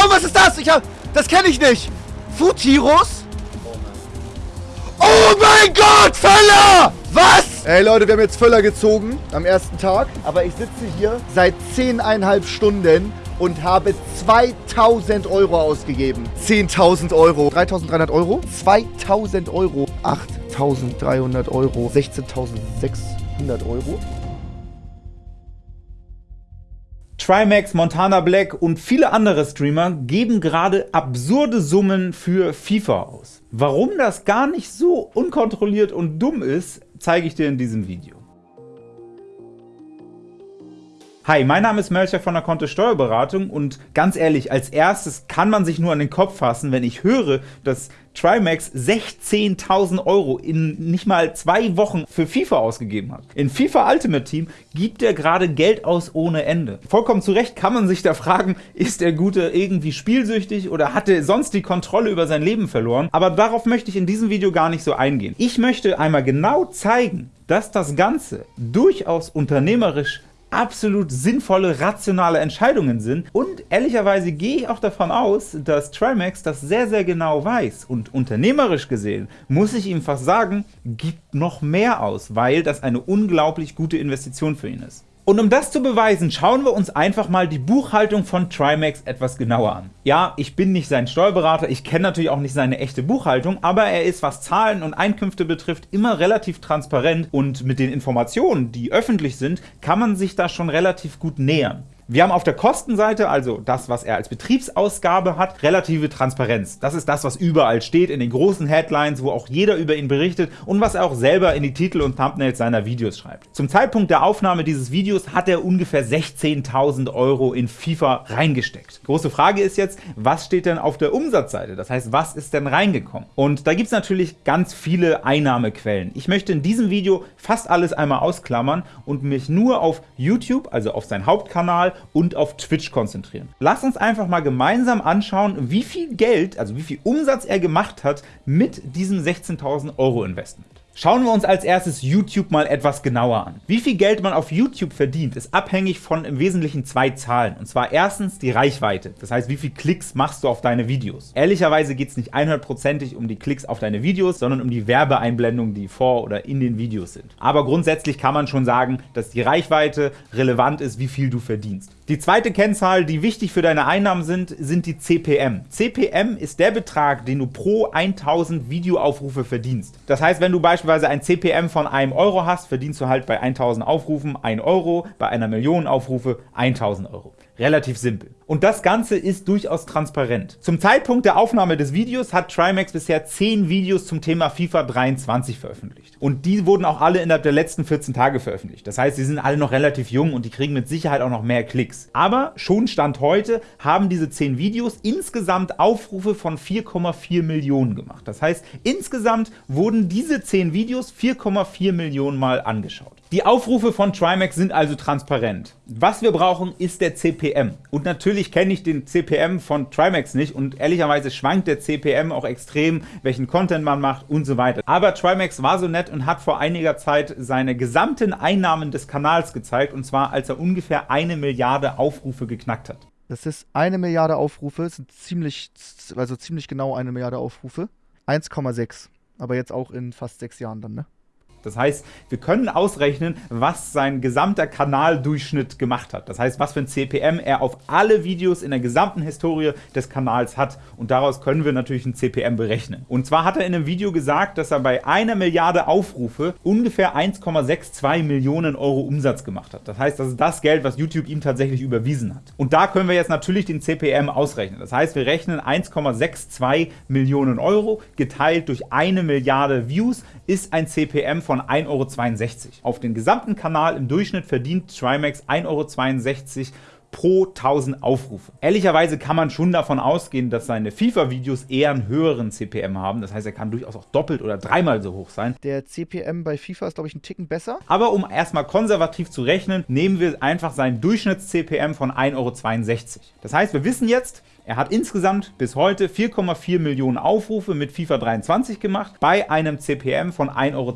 Oh, was ist das? Ich hab, das kenne ich nicht. Futiros? Oh mein Gott, Völler! Was? Ey Leute, wir haben jetzt Völler gezogen am ersten Tag. Aber ich sitze hier seit 10,5 Stunden und habe 2000 Euro ausgegeben. 10.000 Euro. 3.300 Euro. 2.000 Euro. 8.300 Euro. 16.600 Euro. Trimax, Montana Black und viele andere Streamer geben gerade absurde Summen für FIFA aus. Warum das gar nicht so unkontrolliert und dumm ist, zeige ich dir in diesem Video. Hi, mein Name ist Melcher von der Kontist Steuerberatung und ganz ehrlich, als erstes kann man sich nur an den Kopf fassen, wenn ich höre, dass Trimax 16.000 Euro in nicht mal zwei Wochen für FIFA ausgegeben hat. In FIFA Ultimate Team gibt er gerade Geld aus ohne Ende. Vollkommen zu Recht kann man sich da fragen, ist der Gute irgendwie spielsüchtig oder hat er sonst die Kontrolle über sein Leben verloren? Aber darauf möchte ich in diesem Video gar nicht so eingehen. Ich möchte einmal genau zeigen, dass das Ganze durchaus unternehmerisch absolut sinnvolle, rationale Entscheidungen sind. Und ehrlicherweise gehe ich auch davon aus, dass Trimax das sehr, sehr genau weiß. Und unternehmerisch gesehen, muss ich ihm fast sagen, gibt noch mehr aus, weil das eine unglaublich gute Investition für ihn ist. Und um das zu beweisen, schauen wir uns einfach mal die Buchhaltung von Trimax etwas genauer an. Ja, ich bin nicht sein Steuerberater, ich kenne natürlich auch nicht seine echte Buchhaltung, aber er ist, was Zahlen und Einkünfte betrifft, immer relativ transparent und mit den Informationen, die öffentlich sind, kann man sich da schon relativ gut nähern. Wir haben auf der Kostenseite, also das, was er als Betriebsausgabe hat, relative Transparenz. Das ist das, was überall steht, in den großen Headlines, wo auch jeder über ihn berichtet und was er auch selber in die Titel und Thumbnails seiner Videos schreibt. Zum Zeitpunkt der Aufnahme dieses Videos hat er ungefähr 16.000 Euro in FIFA reingesteckt. Große Frage ist jetzt, was steht denn auf der Umsatzseite? Das heißt, was ist denn reingekommen? Und da gibt es natürlich ganz viele Einnahmequellen. Ich möchte in diesem Video fast alles einmal ausklammern und mich nur auf YouTube, also auf seinen Hauptkanal und auf Twitch konzentrieren. Lass uns einfach mal gemeinsam anschauen, wie viel Geld, also wie viel Umsatz er gemacht hat mit diesem 16.000 Euro Investment. Schauen wir uns als erstes YouTube mal etwas genauer an. Wie viel Geld man auf YouTube verdient, ist abhängig von im Wesentlichen zwei Zahlen. Und zwar erstens die Reichweite, das heißt, wie viele Klicks machst du auf deine Videos. Ehrlicherweise geht es nicht 100%ig um die Klicks auf deine Videos, sondern um die Werbeeinblendungen, die vor oder in den Videos sind. Aber grundsätzlich kann man schon sagen, dass die Reichweite relevant ist, wie viel du verdienst. Die zweite Kennzahl, die wichtig für deine Einnahmen sind, sind die CPM. CPM ist der Betrag, den du pro 1000 Videoaufrufe verdienst. Das heißt, wenn du beispielsweise ein CPM von einem Euro hast, verdienst du halt bei 1000 Aufrufen 1 Euro, bei einer Million Aufrufe 1000 Euro. Relativ simpel. Und das Ganze ist durchaus transparent. Zum Zeitpunkt der Aufnahme des Videos hat Trimax bisher 10 Videos zum Thema FIFA 23 veröffentlicht. Und die wurden auch alle innerhalb der letzten 14 Tage veröffentlicht. Das heißt, sie sind alle noch relativ jung und die kriegen mit Sicherheit auch noch mehr Klicks. Aber schon Stand heute haben diese 10 Videos insgesamt Aufrufe von 4,4 Millionen gemacht. Das heißt, insgesamt wurden diese 10 Videos 4,4 Millionen Mal angeschaut. Die Aufrufe von Trimax sind also transparent. Was wir brauchen, ist der CPM. Und natürlich kenne ich den CPM von Trimax nicht und ehrlicherweise schwankt der CPM auch extrem, welchen Content man macht und so weiter. Aber Trimax war so nett und hat vor einiger Zeit seine gesamten Einnahmen des Kanals gezeigt, und zwar als er ungefähr eine Milliarde Aufrufe geknackt hat. Das ist eine Milliarde Aufrufe, das sind ziemlich, also ziemlich genau eine Milliarde Aufrufe. 1,6. Aber jetzt auch in fast sechs Jahren dann, ne? Das heißt, wir können ausrechnen, was sein gesamter Kanaldurchschnitt gemacht hat. Das heißt, was für ein CPM er auf alle Videos in der gesamten Historie des Kanals hat. Und daraus können wir natürlich ein CPM berechnen. Und zwar hat er in einem Video gesagt, dass er bei einer Milliarde Aufrufe ungefähr 1,62 Millionen Euro Umsatz gemacht hat. Das heißt, das ist das Geld, was YouTube ihm tatsächlich überwiesen hat. Und da können wir jetzt natürlich den CPM ausrechnen. Das heißt, wir rechnen 1,62 Millionen Euro geteilt durch eine Milliarde Views ist ein CPM von 1,62 Euro. Auf den gesamten Kanal im Durchschnitt verdient Trimax 1,62 Euro pro 1000 Aufrufe. Ehrlicherweise kann man schon davon ausgehen, dass seine FIFA-Videos eher einen höheren CPM haben. Das heißt, er kann durchaus auch doppelt oder dreimal so hoch sein. Der CPM bei FIFA ist, glaube ich, ein Ticken besser. Aber um erstmal konservativ zu rechnen, nehmen wir einfach seinen Durchschnitts-CPM von 1,62 Euro. Das heißt, wir wissen jetzt, Er hat insgesamt bis heute 4,4 Millionen Aufrufe mit FIFA 23 gemacht, bei einem CPM von 1,62 Euro.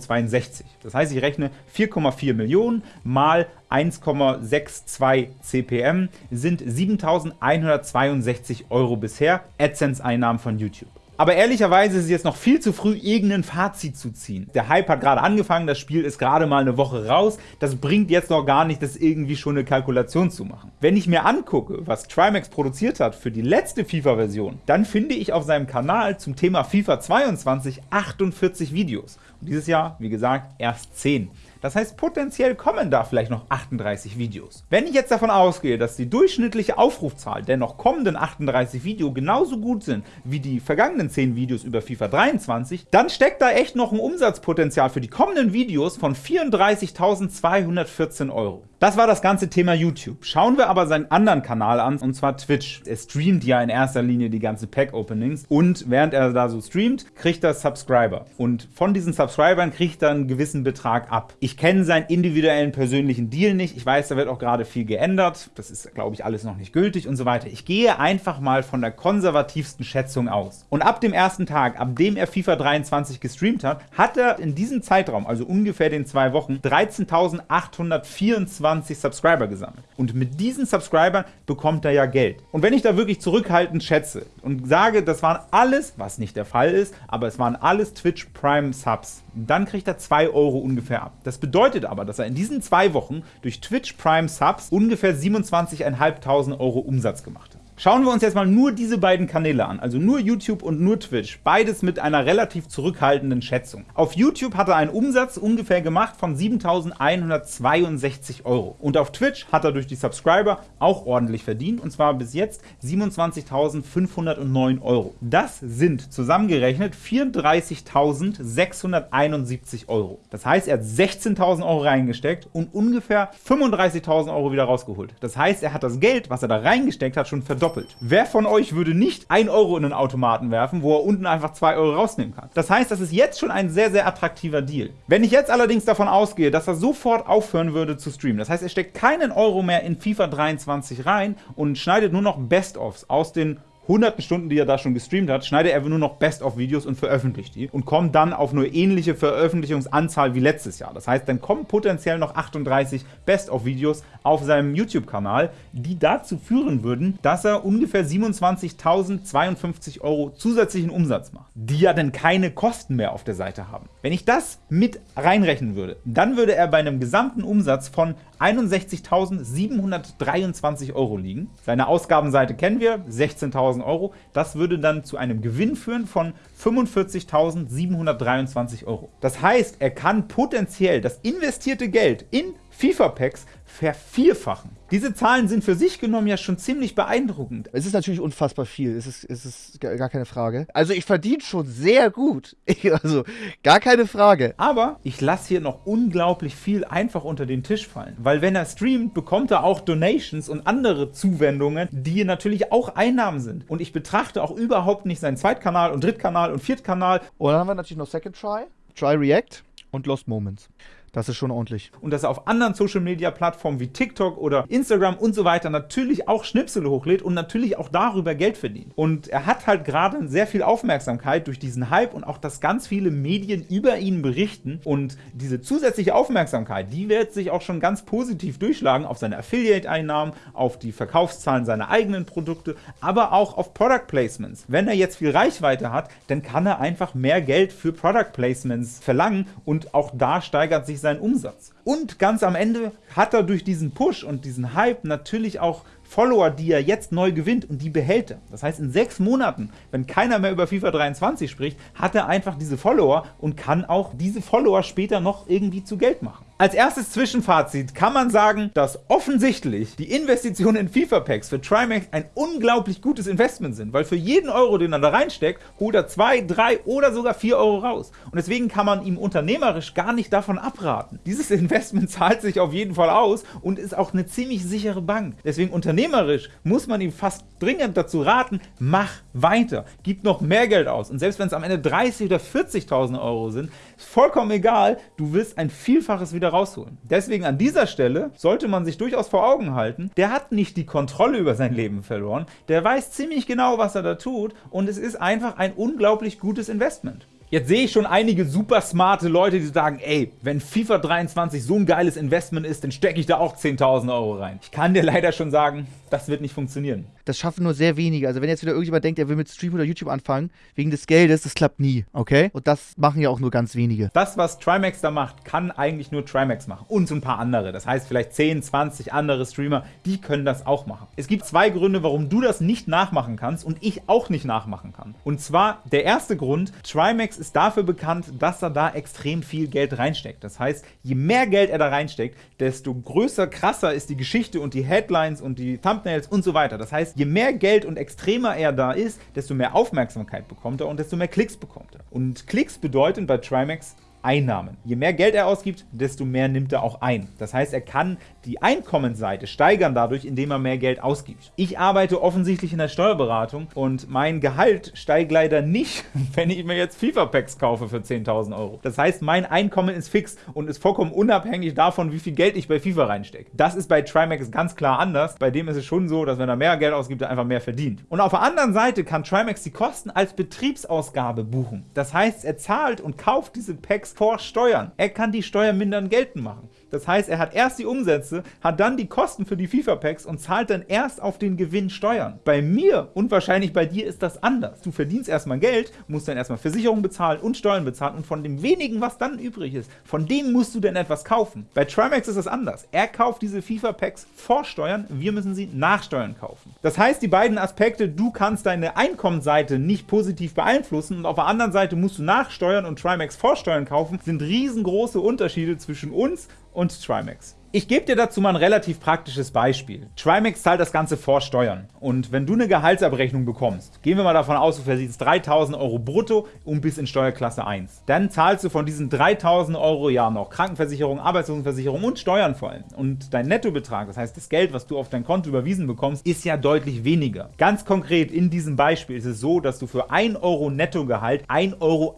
Das heißt, ich rechne 4,4 Millionen mal 1,62 CPM sind 7.162 Euro bisher AdSense-Einnahmen von YouTube. Aber ehrlicherweise ist es jetzt noch viel zu früh, irgendein Fazit zu ziehen. Der Hype hat gerade angefangen, das Spiel ist gerade mal eine Woche raus. Das bringt jetzt noch gar nicht, das irgendwie schon eine Kalkulation zu machen. Wenn ich mir angucke, was Trimax produziert hat für die letzte FIFA-Version, dann finde ich auf seinem Kanal zum Thema FIFA 22 48 Videos. Und dieses Jahr, wie gesagt, erst 10. Das heißt, potenziell kommen da vielleicht noch 38 Videos. Wenn ich jetzt davon ausgehe, dass die durchschnittliche Aufrufzahl der noch kommenden 38 Videos genauso gut sind wie die vergangenen 10 Videos über FIFA 23, dann steckt da echt noch ein Umsatzpotenzial für die kommenden Videos von 34.214 Euro. Das war das ganze Thema YouTube. Schauen wir aber seinen anderen Kanal an, und zwar Twitch. Er streamt ja in erster Linie die ganzen Pack-Openings und während er da so streamt, kriegt er Subscriber. Und von diesen Subscribern kriegt er einen gewissen Betrag ab. Ich kenne seinen individuellen persönlichen Deal nicht. Ich weiß, da wird auch gerade viel geändert. Das ist, glaube ich, alles noch nicht gültig und so weiter. Ich gehe einfach mal von der konservativsten Schätzung aus. Und ab dem ersten Tag, ab dem er FIFA 23 gestreamt hat, hat er in diesem Zeitraum, also ungefähr den zwei Wochen, 13.824 20 Subscriber gesammelt. Und mit diesen Subscribern bekommt er ja Geld. Und wenn ich da wirklich zurückhaltend schätze und sage, das waren alles, was nicht der Fall ist, aber es waren alles Twitch Prime Subs, dann kriegt er 2 Euro ungefähr ab. Das bedeutet aber, dass er in diesen zwei Wochen durch Twitch Prime Subs ungefähr 27.500 Euro Umsatz gemacht hat. Schauen wir uns jetzt mal nur diese beiden Kanäle an, also nur YouTube und nur Twitch, beides mit einer relativ zurückhaltenden Schätzung. Auf YouTube hat er einen Umsatz ungefähr gemacht von 7.162 Euro und auf Twitch hat er durch die Subscriber auch ordentlich verdient und zwar bis jetzt 27.509 Euro. Das sind zusammengerechnet 34.671 Euro. Das heißt, er hat 16.000 Euro reingesteckt und ungefähr 35.000 Euro wieder rausgeholt. Das heißt, er hat das Geld, was er da reingesteckt hat, schon verdoppelt doppelt. Wer von euch würde nicht 1 Euro in den Automaten werfen, wo er unten einfach 2 Euro rausnehmen kann? Das heißt, das ist jetzt schon ein sehr, sehr attraktiver Deal. Wenn ich jetzt allerdings davon ausgehe, dass er sofort aufhören würde zu streamen, das heißt, er steckt keinen Euro mehr in FIFA 23 rein und schneidet nur noch Best-ofs aus den hunderten Stunden, die er da schon gestreamt hat, schneidet er nur noch Best-of-Videos und veröffentlicht die und kommt dann auf eine ähnliche Veröffentlichungsanzahl wie letztes Jahr. Das heißt, dann kommen potenziell noch 38 Best-of-Videos auf seinem YouTube-Kanal, die dazu führen würden, dass er ungefähr 27.052 Euro zusätzlichen Umsatz macht, die ja dann keine Kosten mehr auf der Seite haben. Wenn ich das mit reinrechnen würde, dann würde er bei einem gesamten Umsatz von 61.723 Euro liegen. Seine Ausgabenseite kennen wir, 16.000 Euro. Das würde dann zu einem Gewinn führen von 45.723 Euro. Das heißt, er kann potenziell das investierte Geld in FIFA-Packs vervierfachen. Diese Zahlen sind für sich genommen ja schon ziemlich beeindruckend. Es ist natürlich unfassbar viel, es ist, es ist gar keine Frage. Also ich verdiene schon sehr gut, also gar keine Frage. Aber ich lasse hier noch unglaublich viel einfach unter den Tisch fallen, weil wenn er streamt, bekommt er auch Donations und andere Zuwendungen, die natürlich auch Einnahmen sind. Und ich betrachte auch überhaupt nicht seinen Zweitkanal und Drittkanal und Viertkanal. Und dann haben wir natürlich noch Second Try, Try React und Lost Moments. Das ist schon ordentlich. Und dass er auf anderen Social-Media-Plattformen wie TikTok oder Instagram und so weiter natürlich auch Schnipsel hochlädt und natürlich auch darüber Geld verdient. Und er hat halt gerade sehr viel Aufmerksamkeit durch diesen Hype und auch, dass ganz viele Medien über ihn berichten. Und diese zusätzliche Aufmerksamkeit, die wird sich auch schon ganz positiv durchschlagen auf seine Affiliate-Einnahmen, auf die Verkaufszahlen seiner eigenen Produkte, aber auch auf Product Placements. Wenn er jetzt viel Reichweite hat, dann kann er einfach mehr Geld für Product Placements verlangen und auch da steigert sich seinen Umsatz. Und ganz am Ende hat er durch diesen Push und diesen Hype natürlich auch Follower, die er jetzt neu gewinnt und die behält er. Das heißt, in sechs Monaten, wenn keiner mehr über FIFA 23 spricht, hat er einfach diese Follower und kann auch diese Follower später noch irgendwie zu Geld machen. Als erstes Zwischenfazit kann man sagen, dass offensichtlich die Investitionen in FIFA-Packs für Trimax ein unglaublich gutes Investment sind, weil für jeden Euro, den er da reinsteckt, holt er 2, 3 oder sogar 4 Euro raus. Und deswegen kann man ihm unternehmerisch gar nicht davon abraten. Dieses Investment zahlt sich auf jeden Fall aus und ist auch eine ziemlich sichere Bank. Deswegen unternehmerisch muss man ihm fast dringend dazu raten, mach weiter, gib noch mehr Geld aus. Und selbst wenn es am Ende 30 oder 40.000 Euro sind, ist vollkommen egal, du wirst ein Vielfaches wieder rausholen. Deswegen an dieser Stelle sollte man sich durchaus vor Augen halten, der hat nicht die Kontrolle über sein Leben verloren, der weiß ziemlich genau, was er da tut und es ist einfach ein unglaublich gutes Investment. Jetzt sehe ich schon einige super smarte Leute, die sagen, ey, wenn FIFA 23 so ein geiles Investment ist, dann stecke ich da auch 10.000 Euro rein. Ich kann dir leider schon sagen, das wird nicht funktionieren. Das schaffen nur sehr wenige. Also wenn jetzt wieder irgendjemand denkt, er will mit Stream oder YouTube anfangen, wegen des Geldes, das klappt nie, okay? Und das machen ja auch nur ganz wenige. Das, was Trimax da macht, kann eigentlich nur Trimax machen. Und so ein paar andere. Das heißt, vielleicht 10, 20 andere Streamer, die können das auch machen. Es gibt zwei Gründe, warum du das nicht nachmachen kannst und ich auch nicht nachmachen kann. Und zwar, der erste Grund, Trimax ist dafür bekannt, dass er da extrem viel Geld reinsteckt. Das heißt, je mehr Geld er da reinsteckt, desto größer, krasser ist die Geschichte und die Headlines und die Thumbnails und so weiter. Das heißt, je mehr Geld und extremer er da ist, desto mehr Aufmerksamkeit bekommt er und desto mehr Klicks bekommt er. Und Klicks bedeuten bei Trimax Einnahmen. Je mehr Geld er ausgibt, desto mehr nimmt er auch ein. Das heißt, er kann die Einkommensseite steigern dadurch, indem er mehr Geld ausgibt. Ich arbeite offensichtlich in der Steuerberatung und mein Gehalt steigt leider nicht, wenn ich mir jetzt FIFA-Packs kaufe für 10.000 Euro. Das heißt, mein Einkommen ist fix und ist vollkommen unabhängig davon, wie viel Geld ich bei FIFA reinstecke. Das ist bei Trimax ganz klar anders. Bei dem ist es schon so, dass wenn er mehr Geld ausgibt, er einfach mehr verdient. Und auf der anderen Seite kann Trimax die Kosten als Betriebsausgabe buchen. Das heißt, er zahlt und kauft diese Packs vor Steuern. Er kann die Steuern mindern geltend machen. Das heißt, er hat erst die Umsätze, hat dann die Kosten für die FIFA-Packs und zahlt dann erst auf den Gewinn Steuern. Bei mir und wahrscheinlich bei dir ist das anders. Du verdienst erstmal Geld, musst dann erstmal Versicherung bezahlen und Steuern bezahlen und von dem wenigen, was dann übrig ist, von dem musst du dann etwas kaufen. Bei Trimax ist das anders. Er kauft diese FIFA-Packs vor Steuern, wir müssen sie nach Steuern kaufen. Das heißt, die beiden Aspekte, du kannst deine Einkommensseite nicht positiv beeinflussen und auf der anderen Seite musst du nach Steuern und Trimax vor Steuern kaufen, sind riesengroße Unterschiede zwischen uns und Trimax. Ich gebe dir dazu mal ein relativ praktisches Beispiel. Trimax zahlt das Ganze vor Steuern. Und wenn du eine Gehaltsabrechnung bekommst, gehen wir mal davon aus, du verdienst 3.000 Euro brutto und bist in Steuerklasse 1. Dann zahlst du von diesen 3.000 Euro ja noch Krankenversicherung, Arbeitslosenversicherung und Steuern vor allem. Und dein Nettobetrag, das heißt das Geld, was du auf dein Konto überwiesen bekommst, ist ja deutlich weniger. Ganz konkret in diesem Beispiel ist es so, dass du für 1 Euro Nettogehalt 1,51 Euro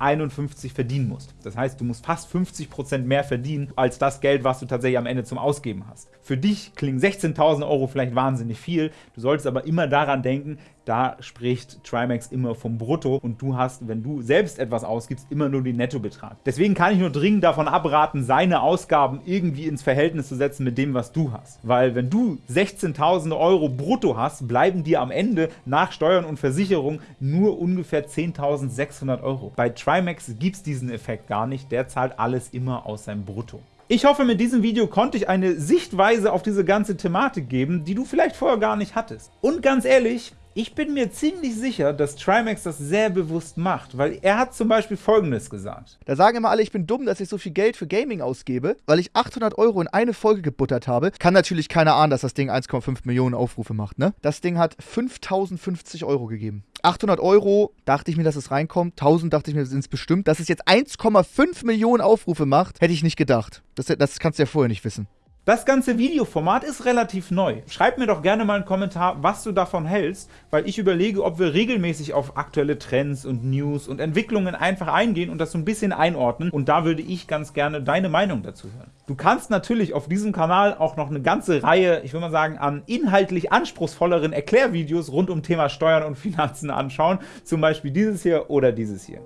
verdienen musst. Das heißt, du musst fast 50% mehr verdienen als das Geld, was du tatsächlich am Ende zum ausgeben hast. Für dich klingen 16.000 Euro vielleicht wahnsinnig viel, du solltest aber immer daran denken, da spricht Trimax immer vom Brutto und du hast, wenn du selbst etwas ausgibst, immer nur den Nettobetrag. Deswegen kann ich nur dringend davon abraten, seine Ausgaben irgendwie ins Verhältnis zu setzen mit dem, was du hast. Weil wenn du 16.000 Euro brutto hast, bleiben dir am Ende nach Steuern und Versicherung nur ungefähr 10.600 Euro. Bei Trimax gibt es diesen Effekt gar nicht, der zahlt alles immer aus seinem Brutto. Ich hoffe, mit diesem Video konnte ich eine Sichtweise auf diese ganze Thematik geben, die du vielleicht vorher gar nicht hattest. Und ganz ehrlich, ich bin mir ziemlich sicher, dass Trimax das sehr bewusst macht, weil er hat zum Beispiel Folgendes gesagt. Da sagen immer alle, ich bin dumm, dass ich so viel Geld für Gaming ausgebe, weil ich 800 Euro in eine Folge gebuttert habe. Kann natürlich keiner ahnen, dass das Ding 1,5 Millionen Aufrufe macht, ne? Das Ding hat 5050 Euro gegeben. 800 Euro dachte ich mir, dass es reinkommt. 1000 dachte ich mir, sind es bestimmt. Dass es jetzt 1,5 Millionen Aufrufe macht, hätte ich nicht gedacht. Das, das kannst du ja vorher nicht wissen. Das ganze Videoformat ist relativ neu. Schreib mir doch gerne mal einen Kommentar, was du davon hältst, weil ich überlege, ob wir regelmäßig auf aktuelle Trends und News und Entwicklungen einfach eingehen und das so ein bisschen einordnen und da würde ich ganz gerne deine Meinung dazu hören. Du kannst natürlich auf diesem Kanal auch noch eine ganze Reihe, ich würde mal sagen, an inhaltlich anspruchsvolleren Erklärvideos rund um Thema Steuern und Finanzen anschauen, zum Beispiel dieses hier oder dieses hier.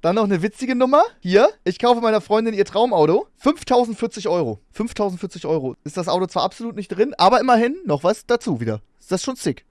Dann noch eine witzige Nummer. Hier, ich kaufe meiner Freundin ihr Traumauto. 5040 Euro. 5040 Euro. Ist das Auto zwar absolut nicht drin, aber immerhin noch was dazu wieder. Ist das schon sick.